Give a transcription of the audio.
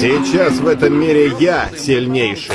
Сейчас в этом мире я сильнейший.